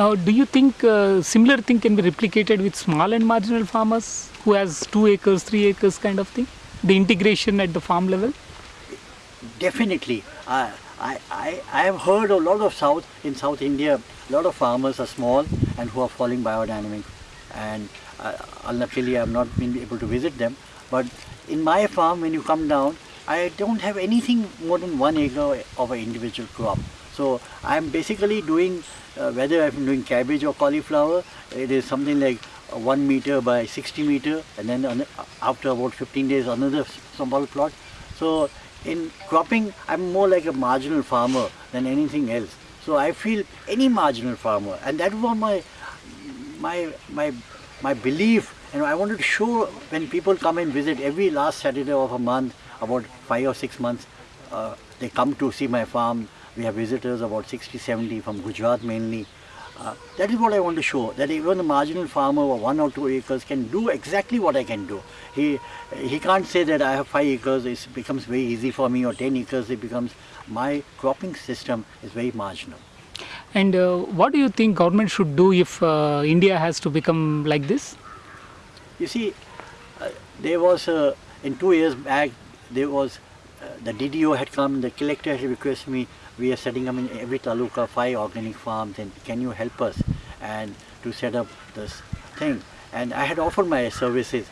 Uh, do you think uh, similar thing can be replicated with small and marginal farmers who has two acres, three acres kind of thing? The integration at the farm level? Definitely. I, I, I, have heard a lot of South, in South India, a lot of farmers are small and who are following biodynamic. And uh, unluckily I have not been able to visit them. But in my farm, when you come down, I don't have anything more than one acre of an individual crop. So I'm basically doing, uh, whether I'm doing cabbage or cauliflower, it is something like uh, 1 meter by 60 meter and then an- after about 15 days another small plot. So in cropping, I'm more like a marginal farmer than anything else. So I feel any marginal farmer and that was my, my, my, my belief and I wanted to show when people come and visit every last Saturday of a month, about five or six months, uh, they come to see my farm. We have visitors about 60, 70 from Gujarat mainly. Uh, that is what I want to show, that even a marginal farmer of one or two acres can do exactly what I can do. He, he can't say that I have five acres, it becomes very easy for me, or 10 acres, it becomes, my cropping system is very marginal. And uh, what do you think government should do if uh, India has to become like this? You see, uh, there was, uh, in two years back, there was, the DDO had come, the collector had requested me, we are setting up in every taluka five organic farms and can you help us and to set up this thing. And I had offered my services,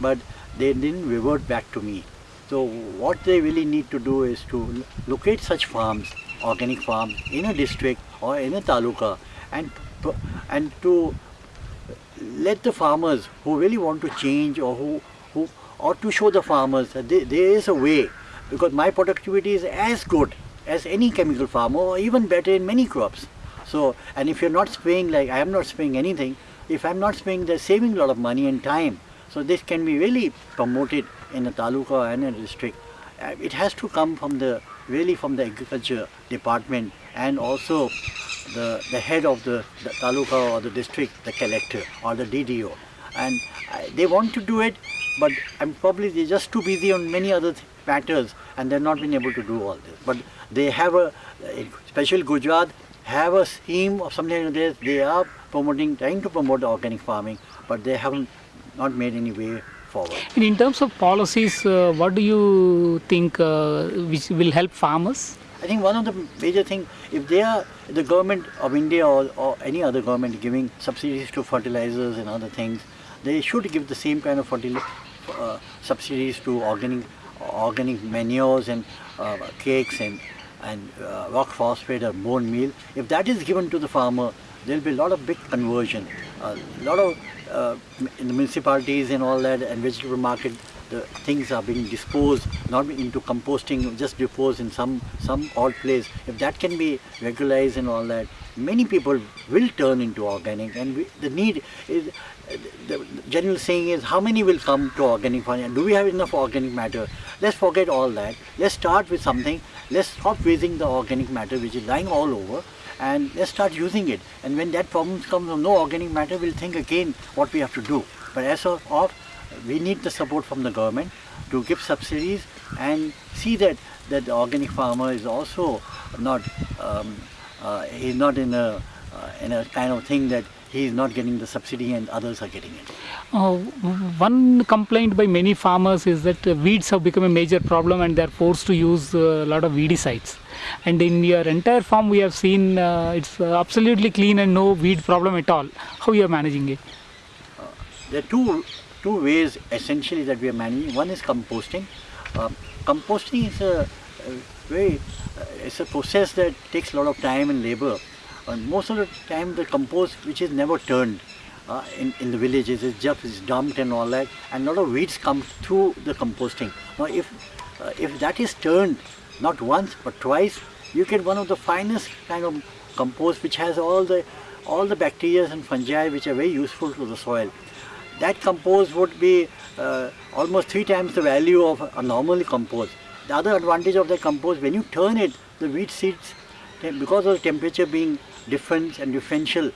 but they didn't revert back to me. So what they really need to do is to locate such farms, organic farms, in a district or in a taluka and, and to let the farmers who really want to change or who, who or to show the farmers that there, there is a way because my productivity is as good as any chemical farmer or even better in many crops. So, and if you're not spraying like I am not spraying anything, if I'm not spraying, they're saving a lot of money and time. So this can be really promoted in a taluka and a district. Uh, It has to come from the, really from the agriculture department and also the, the head of the, the taluka or the district, the collector or the DDO. And I, they want to do it, but I'm probably they're just too busy on many other th- matters and they've not been able to do all this. But they have a, especially Gujarat, have a scheme of something like this. They are promoting, trying to promote organic farming, but they haven't not made any way forward. And in terms of policies, uh, what do you think uh, which will help farmers? I think one of the major things, if they are the government of India or, or any other government giving subsidies to fertilizers and other things, they should give the same kind of fertil- uh, subsidies to organic organic manures and uh, cakes and and uh, rock phosphate or bone meal. If that is given to the farmer, there will be a lot of big conversion. A lot of uh, in the municipalities and all that and vegetable market the things are being disposed not into composting just disposed in some some odd place. If that can be regularized and all that many people will turn into organic. And we, the need is the general saying is how many will come to organic farming? Do we have enough organic matter? Let's forget all that. Let's start with something. Let's stop wasting the organic matter which is lying all over and let's start using it. And when that problem comes of no organic matter we'll think again what we have to do. But as of, of we need the support from the government to give subsidies and see that that the organic farmer is also not um, uh, he's not in a uh, in a kind of thing that he is not getting the subsidy and others are getting it. Uh, one complaint by many farmers is that uh, weeds have become a major problem and they are forced to use uh, a lot of weedicides. And in your entire farm, we have seen uh, it's uh, absolutely clean and no weed problem at all. How you are managing it? There are two two ways essentially that we are managing. One is composting. Uh, composting is a, a very uh, it's a process that takes a lot of time and labor. And most of the time, the compost which is never turned uh, in in the villages is just is dumped and all that, and a lot of weeds come through the composting. Now, if uh, if that is turned not once but twice, you get one of the finest kind of compost which has all the all the bacteria and fungi which are very useful to the soil that compost would be uh, almost three times the value of a normal compost. The other advantage of the compost, when you turn it, the wheat seeds, because of the temperature being different and differential,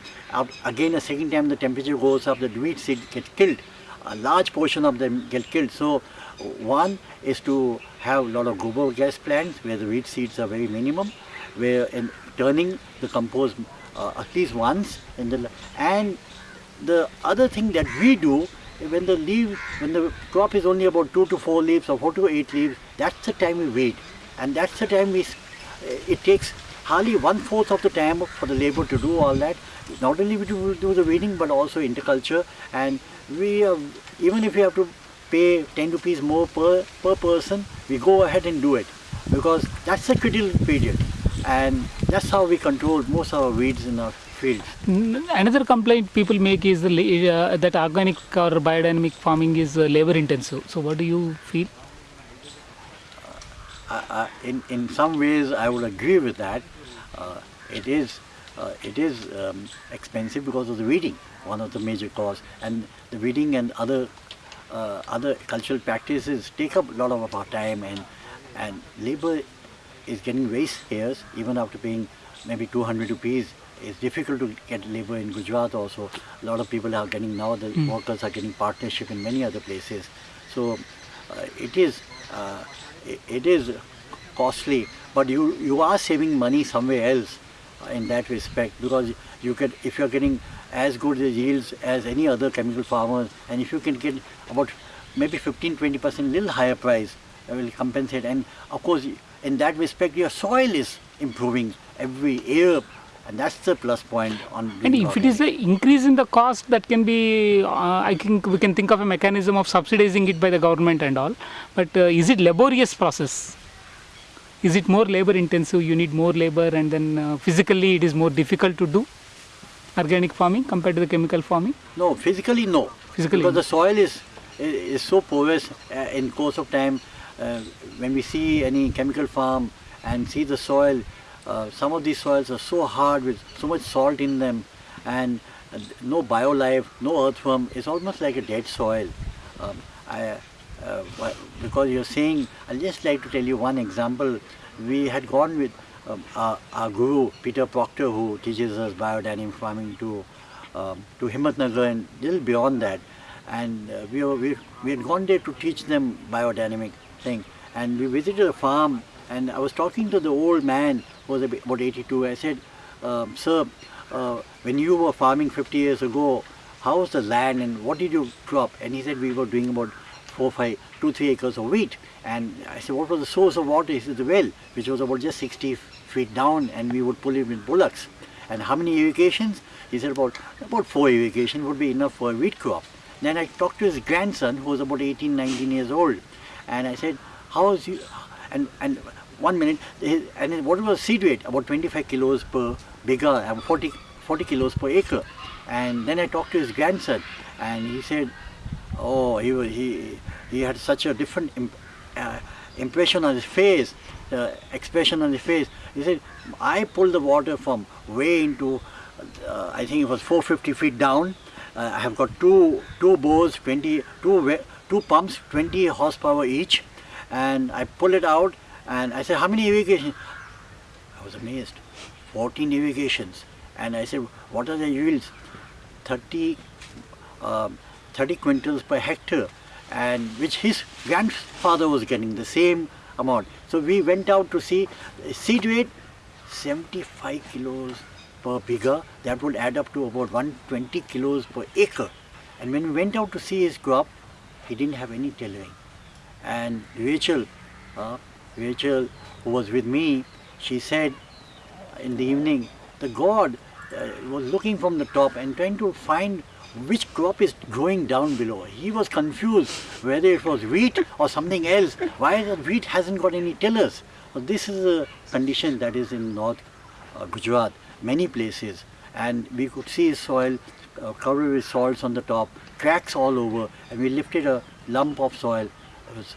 again a second time the temperature goes up, the wheat seed gets killed. A large portion of them get killed. So one is to have a lot of gobar gas plants where the wheat seeds are very minimum, where in turning the compost uh, at least once in the and the other thing that we do when the leaf when the crop is only about two to four leaves or four to eight leaves that's the time we wait. And that's the time we it takes hardly one fourth of the time for the labor to do all that. Not only we do, do the weeding but also interculture. And we uh, even if we have to pay 10 rupees more per per person we go ahead and do it. Because that's the critical period and that's how we control most of our weeds in our fields N- Another complaint people make is uh, that organic or biodynamic farming is uh, labor intensive. So what do you feel? I- I- in in some ways I would agree with that. Uh, it is uh, it is um, expensive because of the weeding, one of the major cause, and the weeding and other uh, other cultural practices take up a lot of our time, and and labor is getting very scarce even after paying maybe 200 rupees. It's difficult to get labor in Gujarat also. A lot of people are getting now the workers are getting partnership in many other places. So uh, it is uh, i- it is costly, but you you are saving money somewhere else uh, in that respect because you get if you are getting as good the yields as any other chemical farmers, and if you can get about maybe 15 20 percent little higher price, will compensate. And of course, in that respect, your soil is improving every year, and that's the plus point on. And if it is the increase in the cost, that can be, uh, I think we can think of a mechanism of subsidizing it by the government and all. But uh, is it laborious process? Is it more labor intensive? You need more labor, and then uh, physically it is more difficult to do organic farming compared to the chemical farming. No, physically no. Physically because the soil is is so porous uh, in course of time. Uh, when we see any chemical farm and see the soil, uh, some of these soils are so hard with so much salt in them, and uh, no biolife, no earthworm. It's almost like a dead soil. Um, I, uh, because you're saying, I'll just like to tell you one example. We had gone with um, our, our guru Peter Proctor, who teaches us biodynamic farming, to um, to Himmatnagar and little beyond that. And uh, we, were, we we had gone there to teach them biodynamic thing. And we visited a farm, and I was talking to the old man who was about 82. I said, um, "Sir, uh, when you were farming 50 years ago, how was the land and what did you crop?" And he said, "We were doing about four, five, two, three acres of wheat." And I said, "What was the source of water?" He said, "The well, which was about just 60 feet down, and we would pull it with bullocks." And how many irrigations? He said about about four irrigation would be enough for a wheat crop. Then I talked to his grandson who was about 18, 19 years old, and I said, "How is you?" And and one minute, and then what was seed weight? About 25 kilos per bigha, and 40 40 kilos per acre. And then I talked to his grandson, and he said, "Oh, he was, he he had such a different imp, uh, impression on his face, uh, expression on his face." He said, "I pulled the water from way into, uh, I think it was 450 feet down. Uh, I have got two two bores, 20 two two pumps, 20 horsepower each, and I pull it out." And I said, "How many irrigation?" I was amazed. 14 irrigations. And I said, what are the yields? 30, um, 30 quintals per hectare, and which his grandfather was getting the same amount. So we went out to see seed weight 75 kilos per bigha. That would add up to about 120 kilos per acre. And when we went out to see his crop, he didn't have any tillering. And Rachel, uh, Rachel, who was with me, she said in the evening, the God uh, was looking from the top and trying to find which crop is growing down below. He was confused whether it was wheat or something else. Why the wheat hasn't got any tillers? This is a condition that is in North uh, Gujarat, many places, and we could see soil uh, covered with salts on the top, cracks all over, and we lifted a lump of soil. It was,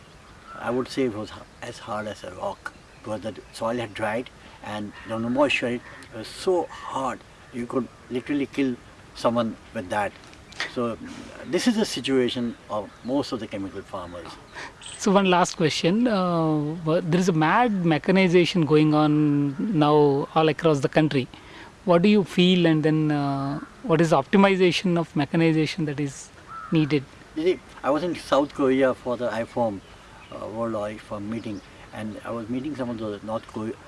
I would say, it was as hard as a rock because the soil had dried and no moisture. It It was so hard you could literally kill someone with that. So this is the situation of most of the chemical farmers. So one last question. Uh, there is a mad mechanization going on now all across the country. What do you feel, and then uh, what is the optimization of mechanization that is needed? You see, I was in South Korea for the IFOAM, uh, World meeting, and I was meeting some of the North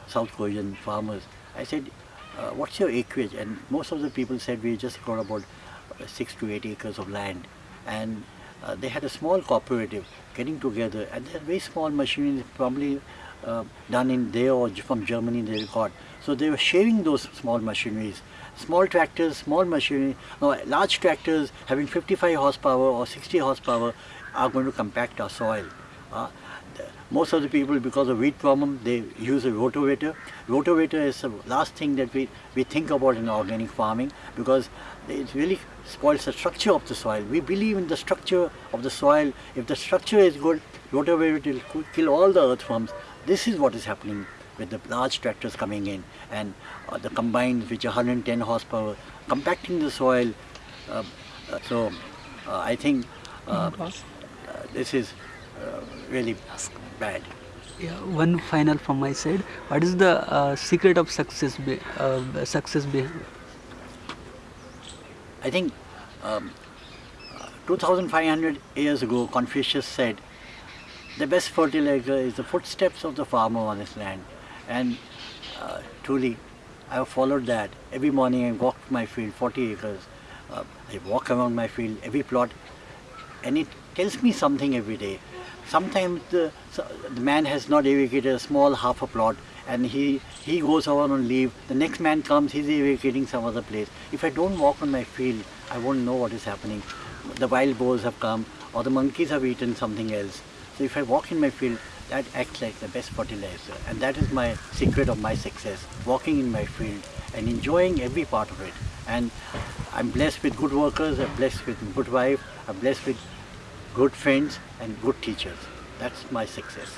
South Korean farmers. I said, uh, what's your acreage? And most of the people said we just got about uh, six to eight acres of land. And uh, they had a small cooperative getting together and they're very small machinery probably uh, done in there or from Germany they got. So they were sharing those small machineries. Small tractors, small machinery, no, large tractors having 55 horsepower or 60 horsepower are going to compact our soil. Uh, most of the people, because of weed problem, they use a rotavator. Rotavator is the last thing that we, we think about in organic farming because it really spoils the structure of the soil. We believe in the structure of the soil. If the structure is good, rotavator will kill all the earthworms. This is what is happening with the large tractors coming in and uh, the combines which are 110 horsepower, compacting the soil. Uh, uh, so uh, I think uh, uh, this is uh, really bad. Yeah, one final from my side. What is the uh, secret of success? Be, uh, success be, I think um, uh, 2500 years ago Confucius said the best fertilizer is the footsteps of the farmer on his land and uh, truly I have followed that. Every morning I walk my field 40 acres. Uh, I walk around my field every plot and it tells me something every day. Sometimes the, so- the man has not irrigated a small half a plot and he, he goes out on leave. The next man comes, he's irrigating some other place. If I don't walk on my field, I won't know what is happening. The wild boars have come or the monkeys have eaten something else. So if I walk in my field, that acts like the best fertilizer. And that is my secret of my success, walking in my field and enjoying every part of it. And I'm blessed with good workers, I'm blessed with good wife, I'm blessed with good friends and good teachers. That's my success.